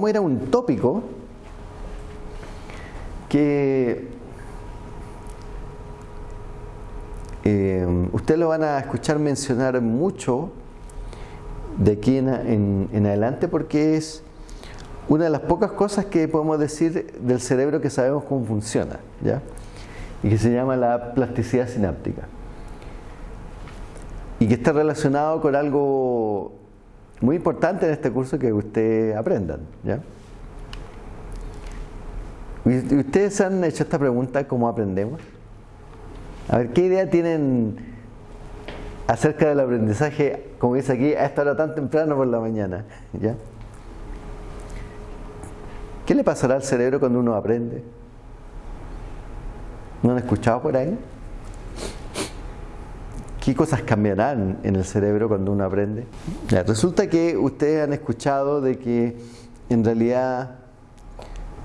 vamos a ir a un tópico que eh, ustedes lo van a escuchar mencionar mucho de aquí en, en, adelante porque es una de las pocas cosas que podemos decir del cerebro que sabemos cómo funciona, ¿ya? Y que se llama la plasticidad sináptica. Y que está relacionado con algo muy importante en este curso que ustedes aprendan, ¿ya? ¿Y ustedes han hecho esta pregunta, ¿cómo aprendemos? A ver, ¿qué idea tienen acerca del aprendizaje, como dice aquí, a esta hora tan temprano por la mañana? ¿Ya? ¿Qué le pasará al cerebro cuando uno aprende? ¿No han escuchado por ahí? ¿Qué cosas cambiarán en el cerebro cuando uno aprende? Resulta que ustedes han escuchado de que en realidad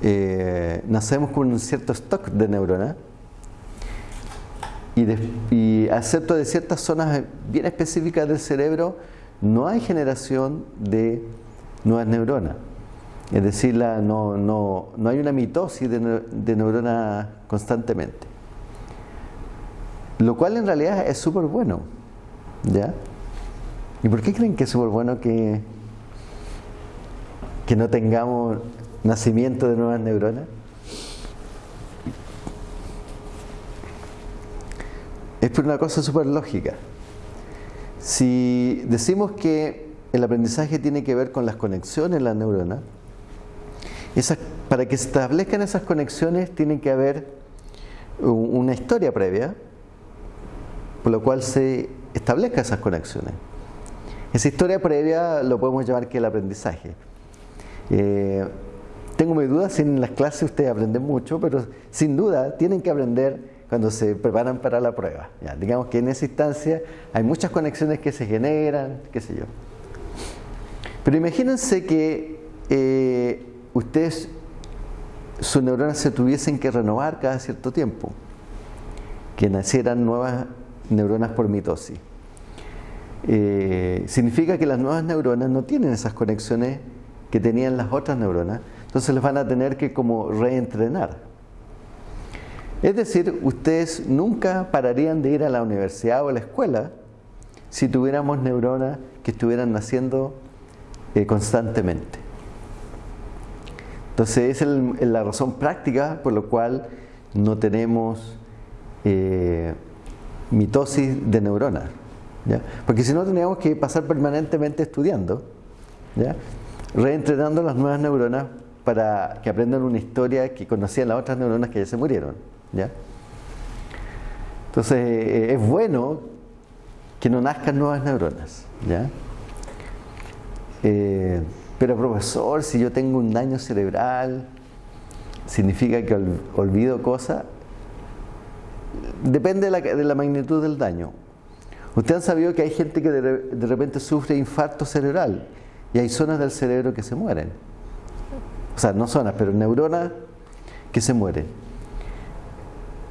eh, nacemos con un cierto stock de neuronas y, de, y acepto de ciertas zonas bien específicas del cerebro no hay generación de nuevas neuronas. Es decir, la, no, no, no, hay una mitosis de, de neuronas constantemente. Lo cual en realidad es súper bueno. ¿Ya? ¿Y por qué creen que es súper bueno que, que no tengamos nacimiento de nuevas neuronas? Es por una cosa súper lógica. Si decimos que el aprendizaje tiene que ver con las conexiones en las neuronas, esas, para que se establezcan esas conexiones tiene que haber una historia previa, por lo cual se establezcan esas conexiones. Esa historia previa lo podemos llamar que el aprendizaje. Eh, tengo mis dudas si en las clases ustedes aprenden mucho, pero sin duda tienen que aprender cuando se preparan para la prueba. Digamos que en esa instancia hay muchas conexiones que se generan, qué sé yo. Pero imagínense que eh, ustedes, sus neuronas se tuviesen que renovar cada cierto tiempo, que nacieran nuevas neuronas por mitosis. Eh, significa que las nuevas neuronas no tienen esas conexiones que tenían las otras neuronas, entonces les van a tener que como reentrenar. Es decir, ustedes nunca pararían de ir a la universidad o a la escuela si tuviéramos neuronas que estuvieran naciendo eh, constantemente. Entonces, es la razón práctica por la cual no tenemos eh, mitosis de neuronas. Porque si no, tendríamos que pasar permanentemente estudiando, ¿ya? reentrenando las nuevas neuronas para que aprendan una historia que conocían las otras neuronas que ya se murieron. ¿ya? Entonces, eh, es bueno que no nazcan nuevas neuronas. ¿ya? Eh, pero profesor, si yo tengo un daño cerebral, significa que olvido cosas. Depende de la, magnitud del daño. Ustedes han sabido que hay gente que de, repente sufre infarto cerebral y hay zonas del cerebro que se mueren. O sea, no zonas, pero neuronas que se mueren.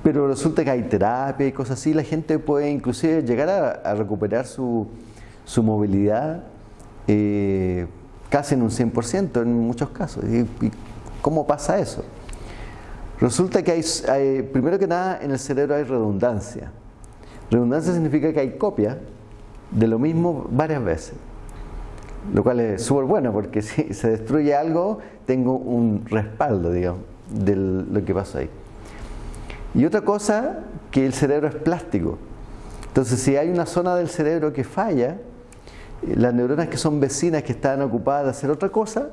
Pero resulta que hay terapia y cosas así, la gente puede inclusive llegar a, recuperar su, movilidad. Eh, casi en un 100% en muchos casos. ¿Y, cómo pasa eso? Resulta que hay, primero que nada, en el cerebro hay redundancia. Redundancia significa que hay copia de lo mismo varias veces. Lo cual es súper bueno porque si se destruye algo, tengo un respaldo, digamos, de lo que pasó ahí. Y otra cosa, que el cerebro es plástico. Entonces, si hay una zona del cerebro que falla, las neuronas que son vecinas que están ocupadas de hacer otra cosa,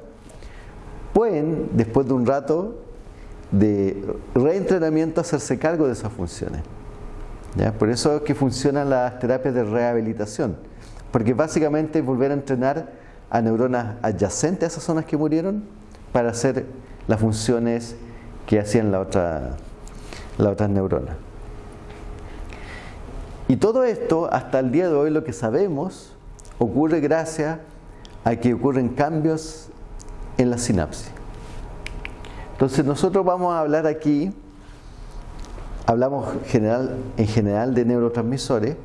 pueden, después de un rato de reentrenamiento, hacerse cargo de esas funciones. Por eso es que funcionan las terapias de rehabilitación, porque básicamente es volver a entrenar a neuronas adyacentes a esas zonas que murieron para hacer las funciones que hacían la otra, las otras neuronas. Y todo esto, hasta el día de hoy, lo que sabemos ocurre gracias a que ocurren cambios en la sinapsis. Entonces nosotros vamos a hablar aquí, hablamos en general de neurotransmisores,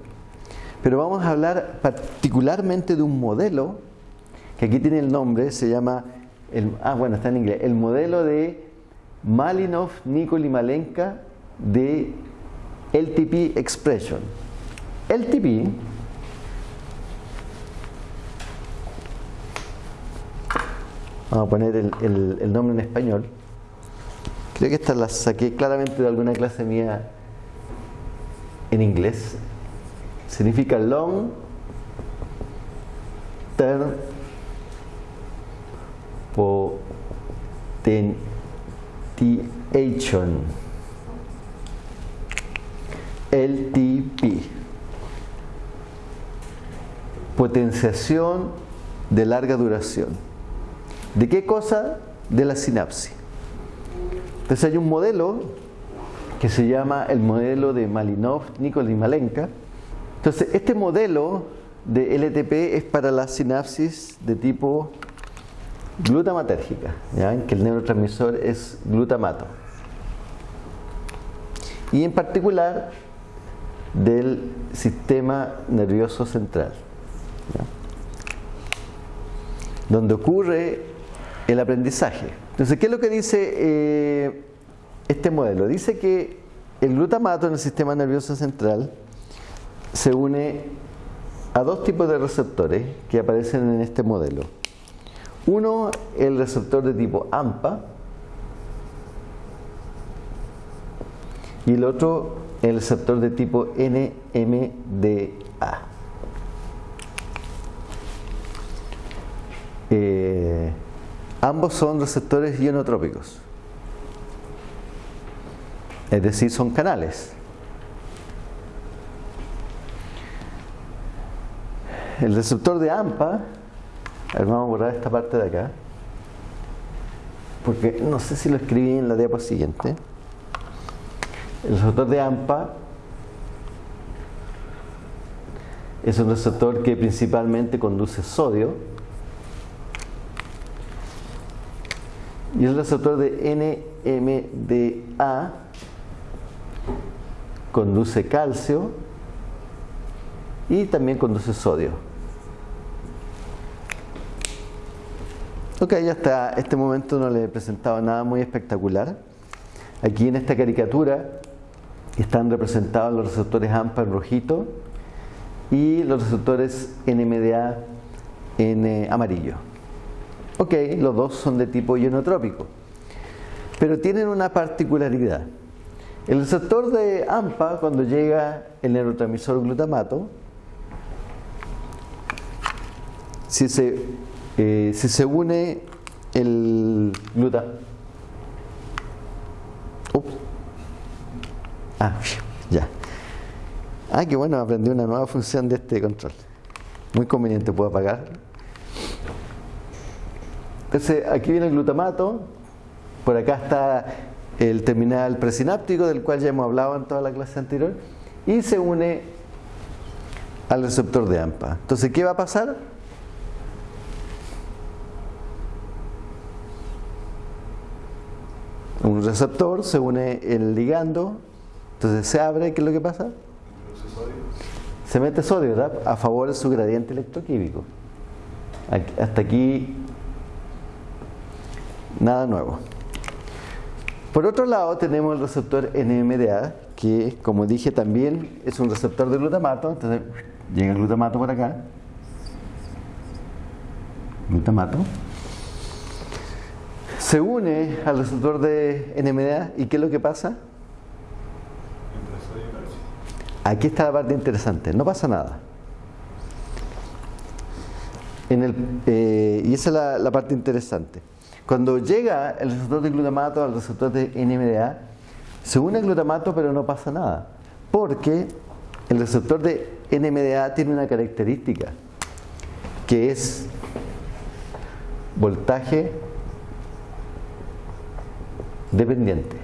pero vamos a hablar particularmente de un modelo que aquí tiene el nombre, se llama ah, bueno, está en inglés, el modelo de Malinov, Nikol y Malenka de LTP Expression. LTP vamos a poner el, nombre en español. Creo que esta la saqué claramente de alguna clase mía en inglés. Significa long term potentiation. LTP. Potenciación de larga duración. ¿De qué cosa? De la sinapsis. Entonces hay un modelo que se llama el modelo de Malinov, Nikol y Malenka. Entonces este modelo de LTP es para la sinapsis de tipo glutamatérgica, ¿ya? que el neurotransmisor es glutamato. Y en particular del sistema nervioso central, donde ocurre el aprendizaje. Entonces, ¿qué es lo que dice eh, este modelo? Dice que el glutamato en el sistema nervioso central se une a dos tipos de receptores que aparecen en este modelo. Uno, el receptor de tipo AMPA, y el otro, el receptor de tipo NMDA. Eh, ambos son receptores ionotrópicos, es decir, son canales. El receptor de AMPA, vamos a borrar esta parte de acá, porque no sé si lo escribí en la diapositiva siguiente. El receptor de AMPA es un receptor que principalmente conduce sodio y el receptor de NMDA conduce calcio y también conduce sodio. Ok, hasta este momento no le he presentado nada muy espectacular. Aquí en esta caricatura están representados los receptores AMPA en rojito y los receptores NMDA en eh, amarillo. Ok, los dos son de tipo ionotrópico, pero tienen una particularidad. El receptor de AMPA, cuando llega el neurotransmisor glutamato, si se, eh, si se une el gluta, Ah, ya. Ah, qué bueno, aprendí una nueva función de este control. Muy conveniente, puedo apagar. Entonces, aquí viene el glutamato. Por acá está el terminal presináptico, del cual ya hemos hablado en toda la clase anterior. Y se une al receptor de AMPA. Entonces, ¿qué va a pasar? Un receptor se une el ligando entonces se abre, ¿qué es lo que pasa? Se mete sodio, ¿verdad? A favor de su gradiente electroquímico. Hasta aquí nada nuevo. Por otro lado tenemos el receptor NMDA, que como dije también es un receptor de glutamato, entonces llega el glutamato por acá. Glutamato. Se une al receptor de NMDA y ¿qué es lo que pasa? Aquí está la parte interesante, no pasa nada. Eh, y esa es la, parte interesante. Cuando llega el receptor de glutamato al receptor de NMDA, se une el glutamato pero no pasa nada. Porque el receptor de NMDA tiene una característica que es voltaje dependiente.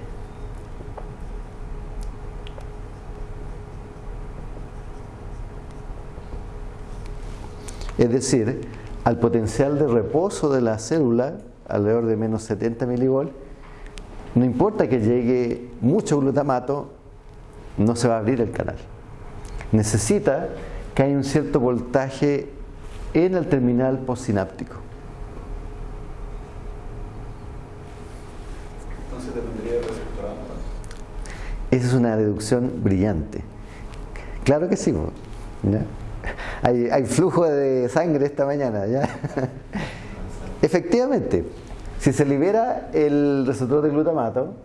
Es decir, al potencial de reposo de la célula, alrededor de menos 70 milivol, no importa que llegue mucho glutamato, no se va a abrir el canal. Necesita que haya un cierto voltaje en el terminal postsináptico. Entonces dependería Esa es una deducción brillante. Claro que sí. Hay, hay, flujo de sangre esta mañana. ¿ya? Efectivamente, si se libera el receptor de glutamato,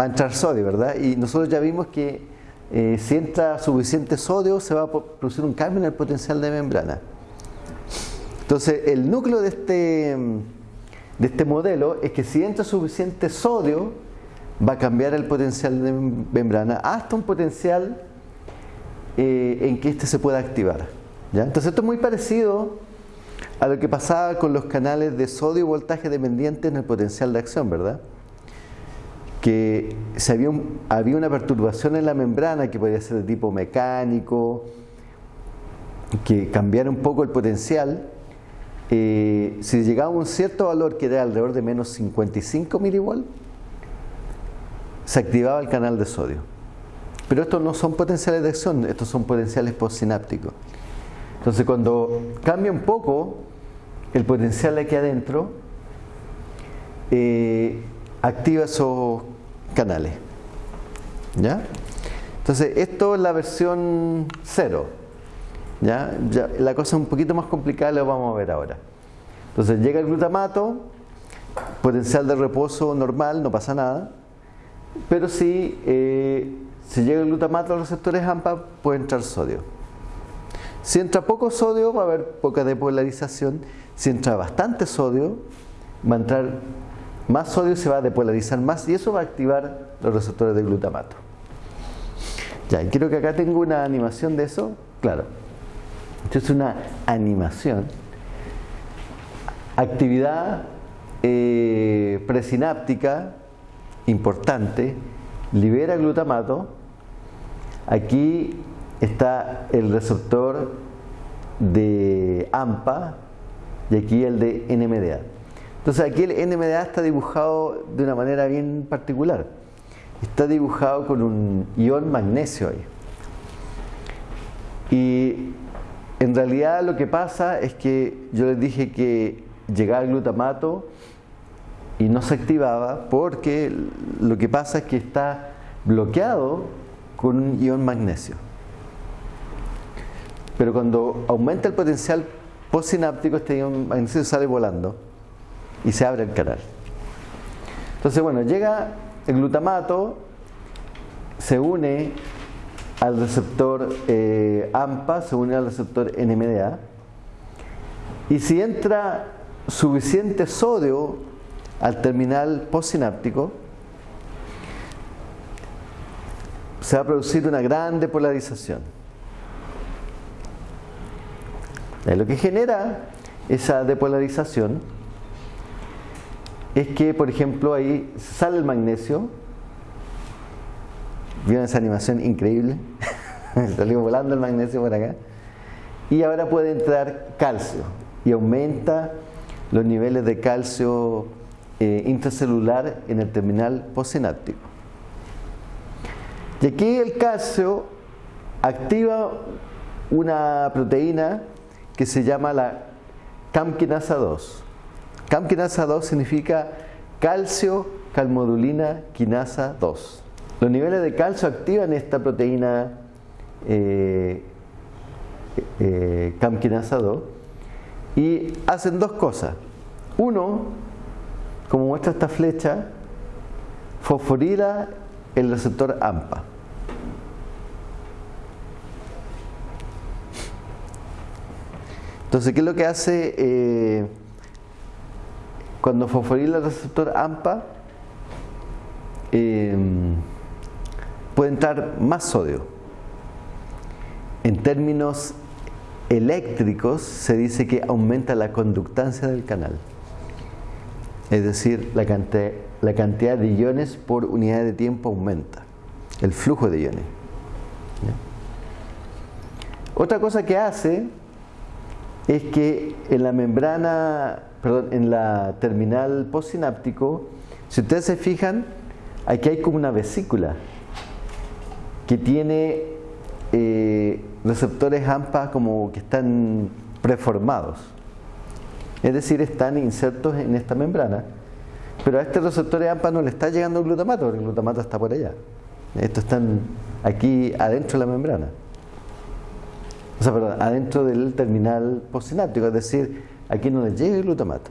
va a entrar sodio, ¿verdad? Y nosotros ya vimos que eh, si entra suficiente sodio se va a producir un cambio en el potencial de membrana. Entonces, el núcleo de este, de este modelo es que si entra suficiente sodio, va a cambiar el potencial de membrana hasta un potencial eh, en que éste se pueda activar. ¿ya? Entonces, esto es muy parecido a lo que pasaba con los canales de sodio voltaje dependientes en el potencial de acción, ¿verdad? Que si había, había una perturbación en la membrana que podía ser de tipo mecánico, que cambiara un poco el potencial, eh, si llegaba a un cierto valor que era alrededor de menos 55 milivolts, se activaba el canal de sodio. Pero estos no son potenciales de acción, estos son potenciales postsinápticos. Entonces cuando cambia un poco el potencial aquí adentro, eh, activa esos canales. ¿Ya? Entonces esto es la versión cero. ¿ya? la cosa es un poquito más complicada, lo vamos a ver ahora. Entonces llega el glutamato, potencial de reposo normal, no pasa nada. Pero si, eh, si llega el glutamato a los receptores AMPA, puede entrar sodio. Si entra poco sodio va a haber poca depolarización. Si entra bastante sodio, va a entrar más sodio se va a depolarizar más y eso va a activar los receptores de glutamato. Ya, y quiero que acá tengo una animación de eso. Claro. Esto es una animación. Actividad eh, presináptica importante, libera glutamato. Aquí está el receptor de AMPA y aquí el de NMDA. Entonces aquí el NMDA está dibujado de una manera bien particular. Está dibujado con un ion magnesio ahí. Y en realidad lo que pasa es que yo les dije que llegaba el glutamato y no se activaba porque lo que pasa es que está bloqueado con un ion magnesio. Pero cuando aumenta el potencial postsináptico, este ion magnesio sale volando y se abre el canal. Entonces, bueno, llega el glutamato, se une al receptor eh, AMPA, se une al receptor NMDA, y si entra suficiente sodio al terminal postsináptico, se va a producir una gran depolarización. Lo que genera esa depolarización es que, por ejemplo, ahí sale el magnesio. ¿Vieron esa animación increíble? Salió volando el magnesio por acá. Y ahora puede entrar calcio y aumenta los niveles de calcio eh, intracelular en el terminal postsináptico. Y aquí el calcio activa una proteína que se llama la camquinasa 2. Camquinasa 2 significa calcio calmodulina quinasa 2. Los niveles de calcio activan esta proteína eh, eh, camquinasa 2 y hacen dos cosas. Uno, como muestra esta flecha, fosforila el receptor AMPA. Entonces, ¿qué es lo que hace eh, cuando fosforila el receptor AMPA? Em, puede entrar más sodio. En términos eléctricos se dice que aumenta la conductancia del canal. Es decir, la cantidad, la cantidad de iones por unidad de tiempo aumenta. El flujo de iones. Otra cosa que hace es que en la membrana, perdón, en la terminal postsináptico, si ustedes se fijan, aquí hay como una vesícula que tiene eh, receptores AMPA como que están preformados. Es decir, están insertos en esta membrana. Pero a este receptor AMPA no le está llegando el glutamato, porque el glutamato está por allá. Estos están aquí adentro de la membrana. Adentro del terminal postsináptico, es decir, aquí no le llega el glutamato.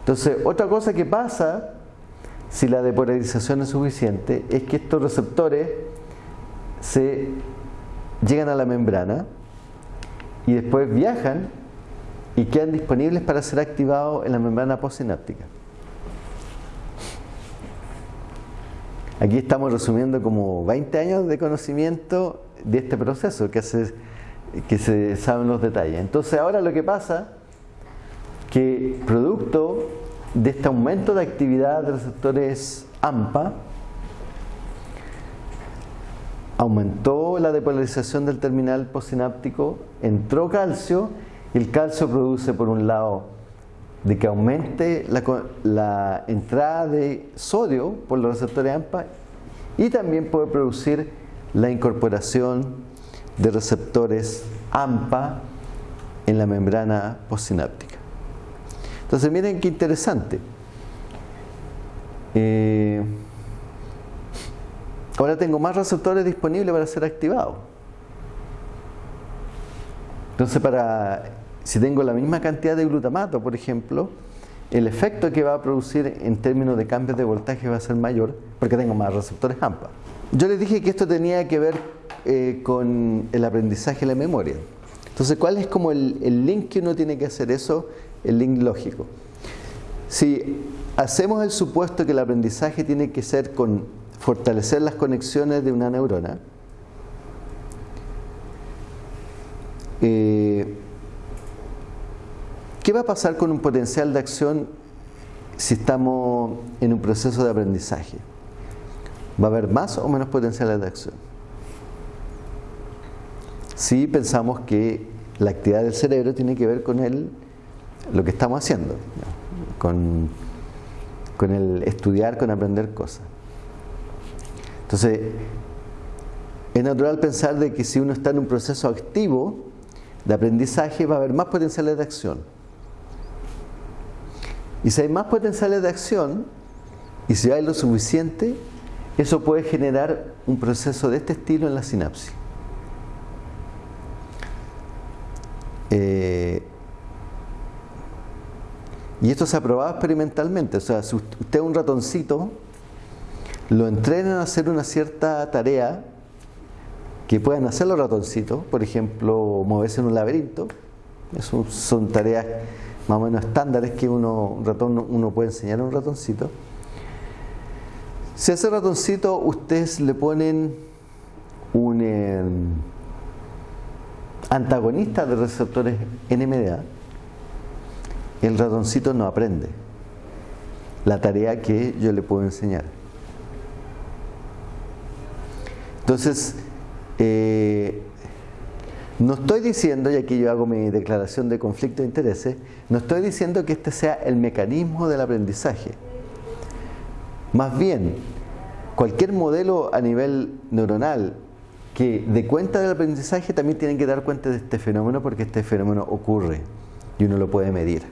Entonces, otra cosa que pasa si la depolarización es suficiente es que estos receptores se llegan a la membrana y después viajan y quedan disponibles para ser activados en la membrana postsináptica. Aquí estamos resumiendo como 20 años de conocimiento de este proceso que se, que se saben los detalles. Entonces ahora lo que pasa que producto de este aumento de actividad de receptores AMPA, aumentó la depolarización del terminal postsináptico, entró calcio y el calcio produce por un lado de que aumente la entrada de sodio por los receptores AMPA y también puede producir la incorporación de receptores AMPA en la membrana postsináptica. Entonces miren qué interesante. Eh, ahora tengo más receptores disponibles para ser activados. Entonces para, si tengo la misma cantidad de glutamato, por ejemplo, el efecto que va a producir en términos de cambios de voltaje va a ser mayor porque tengo más receptores AMPA. Yo les dije que esto tenía que ver eh, con el aprendizaje y la memoria. Entonces, ¿cuál es como el, el link que uno tiene que hacer eso? El link lógico. Si hacemos el supuesto que el aprendizaje tiene que ser con fortalecer las conexiones de una neurona, eh, ¿qué va a pasar con un potencial de acción si estamos en un proceso de aprendizaje? ¿Va a haber más o menos potenciales de acción? Si pensamos que la actividad del cerebro tiene que ver con el, lo que estamos haciendo, con, con el estudiar, con aprender cosas. Entonces, es natural pensar de que si uno está en un proceso activo de aprendizaje va a haber más potenciales de acción. Y si hay más potenciales de acción, y si hay lo suficiente, eso puede generar un proceso de este estilo en la sinapsis. Eh, y esto se ha probado experimentalmente. O sea, si usted un ratoncito, lo entrenan a hacer una cierta tarea que puedan hacer los ratoncitos, por ejemplo, moverse en un laberinto. Eso son tareas más o menos estándares que uno, un ratón, uno puede enseñar a un ratoncito. Si a ese ratoncito ustedes le ponen un em, antagonista de receptores NMDA, el ratoncito no aprende la tarea que yo le puedo enseñar. Entonces, eh, no estoy diciendo, y aquí yo hago mi declaración de conflicto de intereses, no estoy diciendo que este sea el mecanismo del aprendizaje. Más bien, cualquier modelo a nivel neuronal que dé cuenta del aprendizaje también tiene que dar cuenta de este fenómeno porque este fenómeno ocurre y uno lo puede medir.